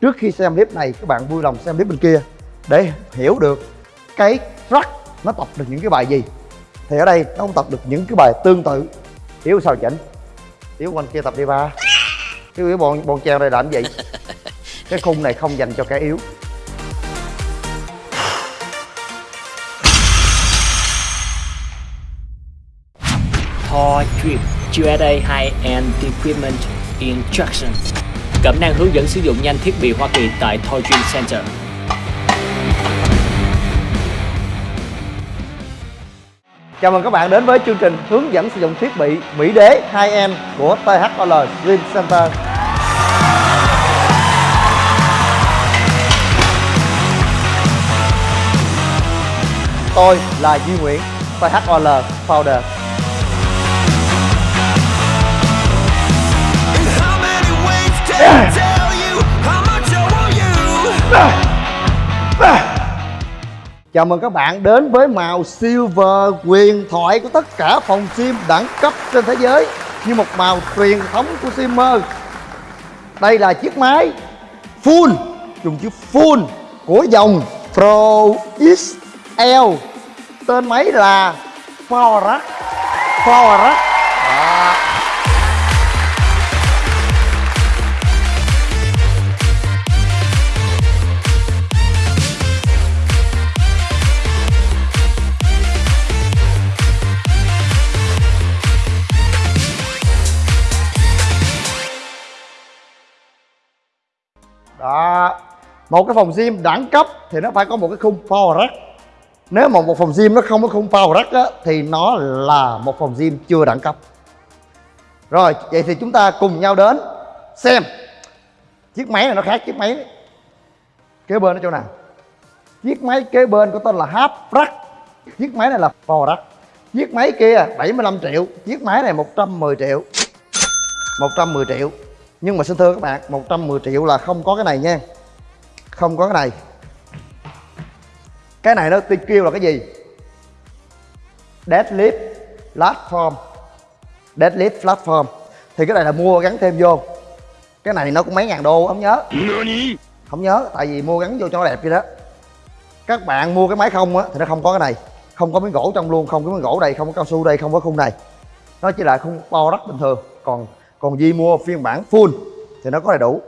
trước khi xem clip này các bạn vui lòng xem clip bên kia để hiểu được cái rắc nó tập được những cái bài gì. Thì ở đây nó không tập được những cái bài tương tự. Yếu sao chỉnh? Yếu quanh kia tập đi ba. Cái yếu bọn bọn treo này làm gì? Cái khung này không dành cho kẻ yếu. Thor Drip USA High-End Equipment Instruction Cẩm năng hướng dẫn sử dụng nhanh thiết bị Hoa Kỳ tại Toy Dream Center. Chào mừng các bạn đến với chương trình hướng dẫn sử dụng thiết bị Mỹ Đế 2M của THOL Dream Center. Tôi là Duy Nguyễn, THOL Founder. Chào mừng các bạn đến với màu silver quyền thoại của tất cả phòng sim đẳng cấp trên thế giới như một màu truyền thống của simmer. Đây là chiếc máy full, dùng chữ full của dòng Pro XL. Tên máy là Power Power Một cái phòng gym đẳng cấp thì nó phải có một cái khung power rack. Nếu mà một phòng gym nó không có khung power rack á, Thì nó là một phòng gym chưa đẳng cấp. Rồi vậy thì chúng ta cùng nhau đến Xem. Chiếc máy này nó khác chiếc máy kế bên ở chỗ nào? Chiếc máy kế bên có tên là half rack. Chiếc máy này là power rack. Chiếc máy kia 75 triệu Chiếc máy này 110 triệu. 110 triệu. Nhưng mà xin thưa các bạn 110 triệu là không có cái này nha. Không có cái này. Cái này nó kêu là cái gì? Deadlift platform. Deadlift platform. Thì cái này là mua gắn thêm vô. Cái này nó cũng mấy ngàn đô không nhớ. Không nhớ tại vì mua gắn vô cho nó đẹp vậy đó. Các bạn mua cái máy không á thì nó không có cái này. Không có miếng gỗ trong luôn Không có miếng gỗ đây Không có cao su đây Không có khung này. Nó chỉ là khung bo đất bình thường. Còn còn Di mua phiên bản full thì nó có đầy đủ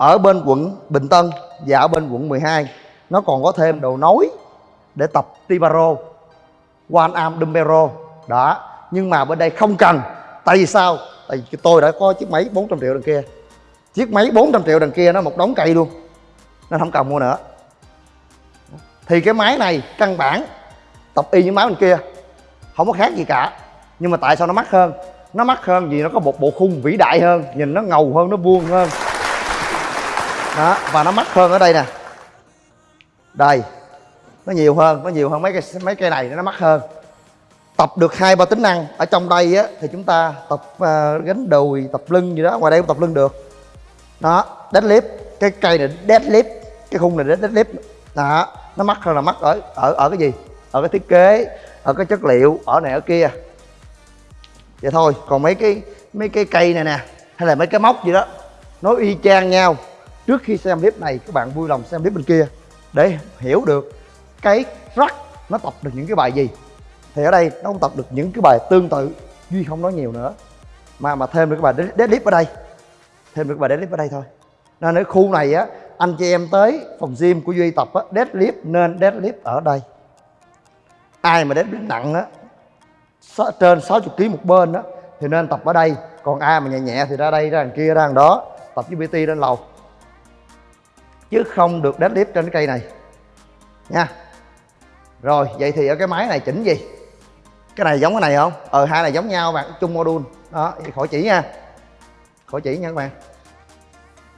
ở bên quận Bình Tân và ở bên quận 12 nó còn có thêm đầu nối để tập Tibaro One Arm Dumbbell. Đó, nhưng mà bên đây không cần. Tại vì sao? Tại vì tôi đã có chiếc máy 400 triệu đằng kia. Chiếc máy 400 triệu đằng kia nó một đống cây luôn. Nên không cần mua nữa. Thì cái máy này căn bản, tập y như máy bên kia, không có khác gì cả. Nhưng mà tại sao nó mắc hơn? Nó mắc hơn vì nó có một bộ khung vĩ đại hơn, nhìn nó ngầu hơn, nó vuông hơn đó và nó mắc hơn ở đây nè. Đây nó nhiều hơn nó nhiều hơn mấy cái mấy cây này nó mắc hơn. Tập được hai ba tính năng ở trong đây á thì chúng ta tập uh, gánh đùi tập lưng gì đó ngoài đây cũng tập lưng được. Đó deadlift cái cây này deadlift cái khung này deadlift. Đó nó mắc hơn là mắc ở ở ở cái gì? Ở cái thiết kế ở cái chất liệu ở này ở kia. Vậy thôi còn mấy cái mấy cái cây này nè hay là mấy cái móc gì đó nó y chang nhau trước khi xem clip này, các bạn vui lòng xem clip bên kia để hiểu được cái rắc nó tập được những cái bài gì. Thì ở đây nó không tập được những cái bài tương tự, duy không nói nhiều nữa, mà mà thêm được cái bài deadlift ở đây. Thêm được cái bài deadlift ở đây thôi. Nên ở khu này á, anh chị em tới phòng gym của duy tập á, deadlift nên deadlift ở đây. Ai mà deadlift nặng á trên 60 kg một bên đó thì nên tập ở đây. Còn ai mà nhẹ nhẹ thì ra đây, ra đằng kia, ra đằng đó, tập với bt lên lầu chứ không được deadlift trên cái cây này. Nha. Rồi, vậy thì ở cái máy này chỉnh gì? Cái này giống cái này không? Ờ hai này giống nhau, bạn chung module. Đó khỏi chỉ nha. Khỏi chỉ nha các bạn.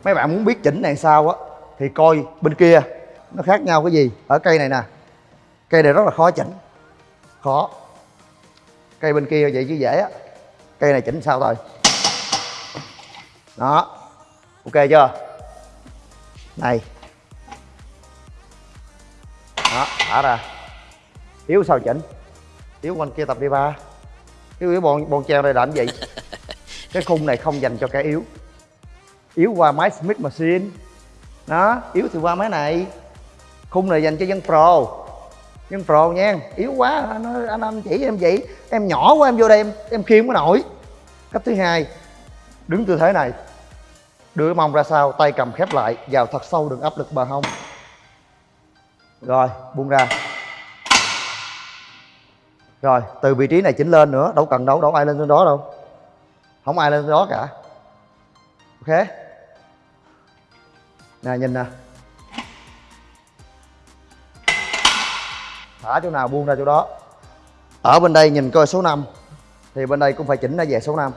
Mấy bạn muốn biết chỉnh này sao á, thì coi bên kia. Nó khác nhau cái gì? Ở cây này nè. Cây này rất là khó chỉnh. Khó. Cây bên kia vậy chứ dễ á. Cây này chỉnh sao thôi? Đó. Ok chưa? Này đó thả ra. Yếu sao chỉnh? Yếu quanh kia tập đi ba. Yếu yếu bọn bọn treo này làm gì? Cái khung này không dành cho kẻ yếu. Yếu qua máy smith machine. Đó yếu thì qua máy này. Khung này dành cho dân pro. Dân pro nha. Yếu quá anh anh, anh chỉ em vậy. Em nhỏ quá em vô đây em em khiêng có nổi. Cách thứ hai đứng tư thế này đưa cái mông ra sau tay cầm khép lại, vào thật sâu đừng áp lực bờ hông rồi, buông ra. Rồi, từ vị trí này chỉnh lên nữa, đâu cần đâu đâu ai lên trên đó đâu. Không ai lên trên đó cả. Ok. Nè, nhìn nè. Thả chỗ nào buông ra chỗ đó. Ở bên đây nhìn coi số 5 thì bên đây cũng phải chỉnh ra về số 5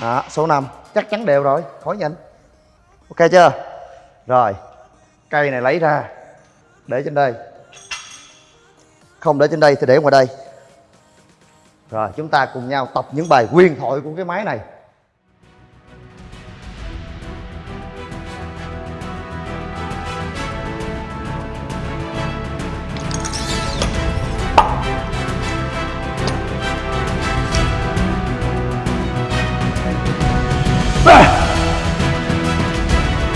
đó, số 5 chắc chắn đều rồi, khỏi nhìn ok chưa? Rồi, cây này lấy ra, để trên đây. Không để trên đây thì để ngoài đây. Rồi, chúng ta cùng nhau tập những bài quyền thoại của cái máy này.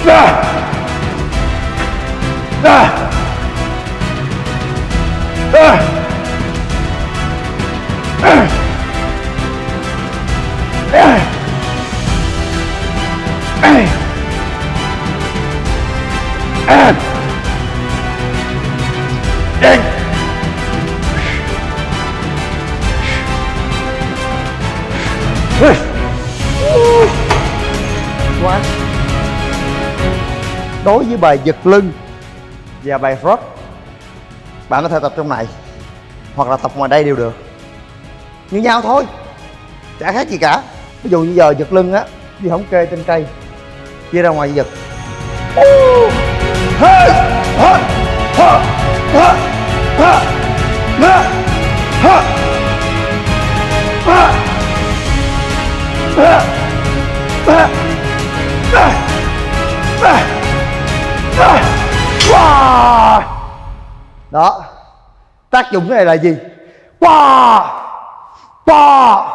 ra ra ra And in. Push. One đối với bài giật lưng và bài frog bạn có thể tập trong này hoặc là tập ngoài đây đều được như nhau thôi chả khác gì cả ví dụ như giờ giật lưng á đi không kê trên cây chia ra ngoài giật Ah! Đó. Tác dụng cái này là gì? Wow! Wow!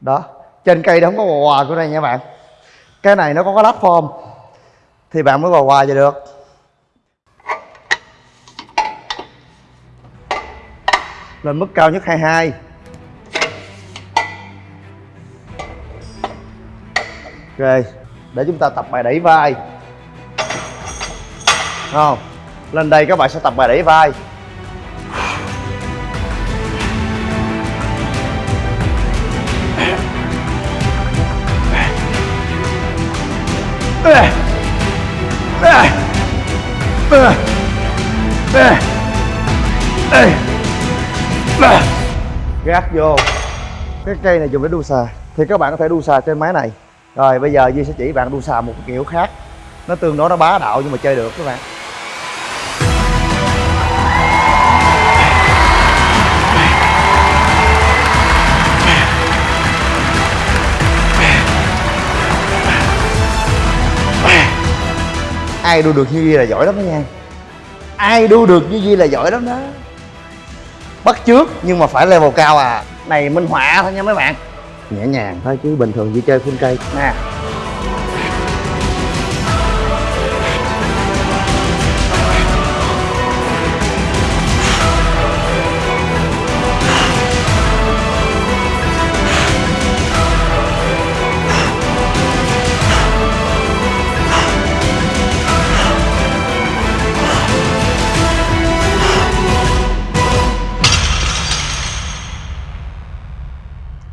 đó. Trên cây đó không có quà quà của này nha bạn. Cái này nó có cái platform thì bạn mới quà quà vậy được. Lên mức cao nhất 22 ok. Để chúng ta tập bài đẩy vai. Không? Lên đây các bạn sẽ tập bài đẩy vai. Gác vô. Cái cây này dùng để đu xà. Thì các bạn có thể đu xà trên máy này. Rồi, bây giờ Duy sẽ chỉ bạn đu xà một kiểu khác. Nó tương đối, nó bá đạo nhưng mà chơi được các bạn. Ai đu được như Duy là giỏi lắm đó nha. Ai đu được như Duy là giỏi lắm đó. Bắt trước nhưng mà phải level cao à. Này, minh họa thôi nha mấy bạn. Nhẹ nhàng thôi chứ bình thường Duy chơi full cây. Nè.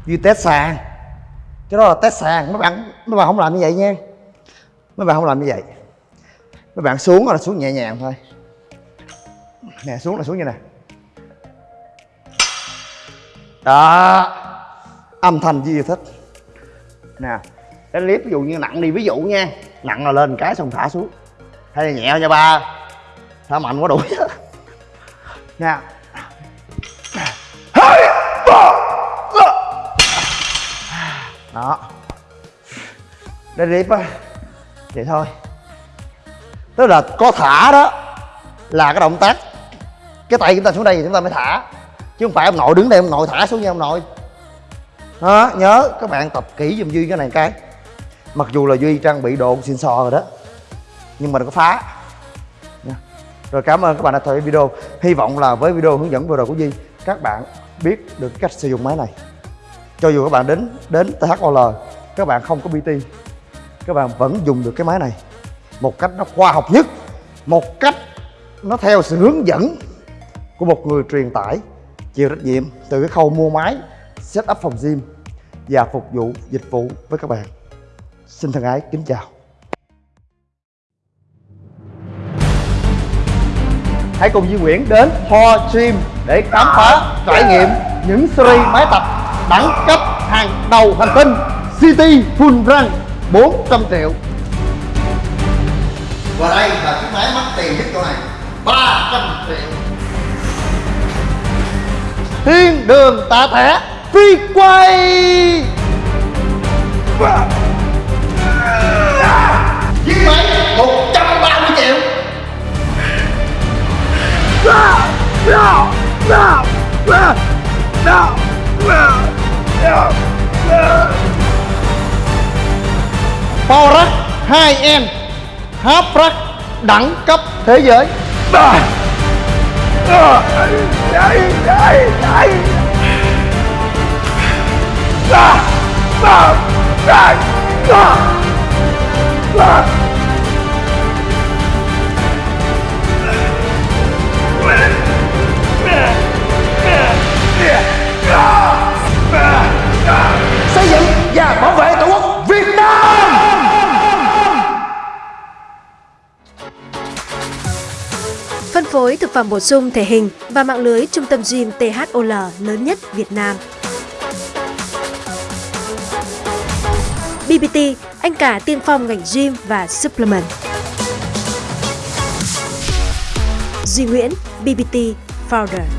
Như test sàn. Cái đó là test sàn. Mấy bạn mấy bạn không làm như vậy nha. Mấy bạn không làm như vậy. Mấy bạn xuống là xuống nhẹ nhàng thôi. Nè, xuống là xuống như nè. Đó. Âm thanh Duy thích? Nè, cái clip ví dụ như nặng đi, ví dụ nha. Nặng là lên cái xong thả xuống. Hay là nhẹ nha ba. Thả mạnh quá đuổi nè đó. Deadlift á. Vậy thôi. Tức là có thả đó là cái động tác. Cái tay chúng ta xuống đây thì chúng ta mới thả. Chứ không phải ông nội đứng đây, ông nội thả xuống nha ông nội. Đó, nhớ, các bạn tập kỹ giùm duy cái này cái. Mặc dù là duy trang bị đồ xin sò rồi đó, nhưng mà đừng có phá. Nha. rồi cảm ơn các bạn đã theo dõi video. Hy vọng là với video hướng dẫn vừa rồi của duy, các bạn biết được cách sử dụng máy này cho dù các bạn đến đến THOL các bạn không có BT các bạn vẫn dùng được cái máy này. Một cách nó khoa học nhất. Một cách nó theo sự hướng dẫn của một người truyền tải, chịu trách nhiệm từ cái khâu mua máy, set up phòng gym và phục vụ dịch vụ với các bạn. Xin thân ái, kính chào. Hãy cùng Duy Nguyễn đến Ho Gym để khám phá, trải nghiệm những series máy tập đẳng cấp hàng đầu hành tinh City Full Run 400 triệu. Và đây là chiếc máy mắc tiền nhất chỗ này 300 triệu. Thiên đường tạ thẻ phi quay. Chiếc máy 130 triệu Power Rack 2N Half Rack đẳng cấp thế giới xây dựng và bảo vệ tổ quốc Việt Nam Phân phối thực phẩm bổ sung thể hình và mạng lưới trung tâm gym THOL lớn nhất Việt Nam. BBT, anh cả tiên phong ngành gym và supplement. Duy Nguyễn, BBT Founder.